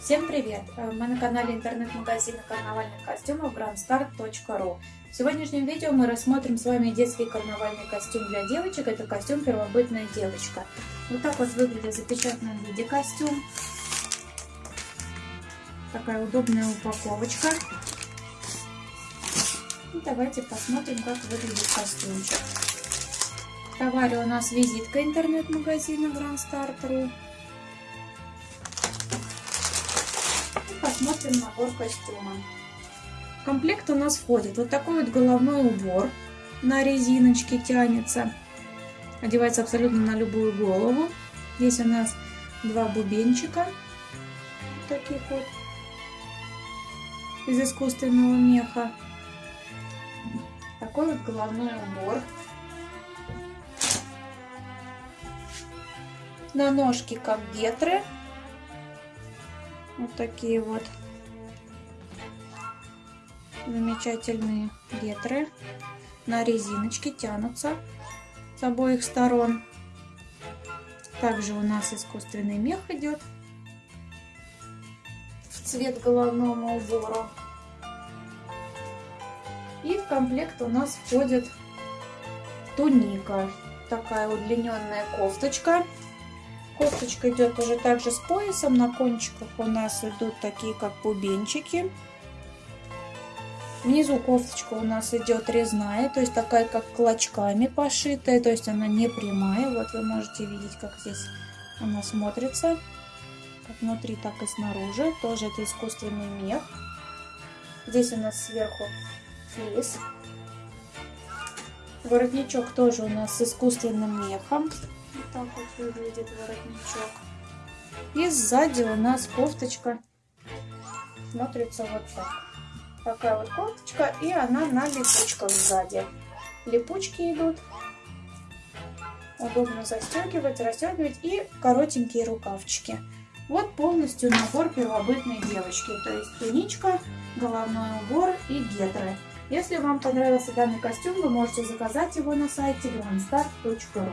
Всем привет! Э, мы на канале интернет-магазина карнавальных костюмов grandstart.ru В сегодняшнем видео мы рассмотрим с вами детский карнавальный костюм для девочек. Это костюм «Первобытная девочка». Вот так вот выглядит в виде костюм. Такая удобная упаковочка. И давайте посмотрим, как выглядит костюмчик. В товаре у нас визитка интернет-магазина grandstart.ru посмотрим набор костюма. В комплект у нас входит вот такой вот головной убор на резиночке тянется. Одевается абсолютно на любую голову. Здесь у нас два бубенчика. Вот таких вот. Из искусственного меха. Такой вот головной убор. На ножки как гетры вот такие вот замечательные гетры. На резиночке тянутся с обоих сторон. Также у нас искусственный мех идет в цвет головного убора. И в комплект у нас входит туника. Такая удлиненная кофточка Кофточка идет уже также с поясом. На кончиках у нас идут такие как бубенчики. Внизу кофточка у нас идет резная, то есть такая как клочками пошитая, то есть она не прямая. Вот вы можете видеть, как здесь она смотрится. Как внутри, так и снаружи. Тоже это искусственный мех. Здесь у нас сверху флис. Воротничок тоже у нас с искусственным мехом так вот выглядит воротничок. И сзади у нас кофточка смотрится вот так. Такая вот кофточка, и она на липучках сзади. Липучки идут. Удобно застегивать, расстегивать и коротенькие рукавчики. Вот полностью набор первобытной девочки. То есть туничка, головной убор и гетры. Если вам понравился данный костюм, вы можете заказать его на сайте grandstar.ru.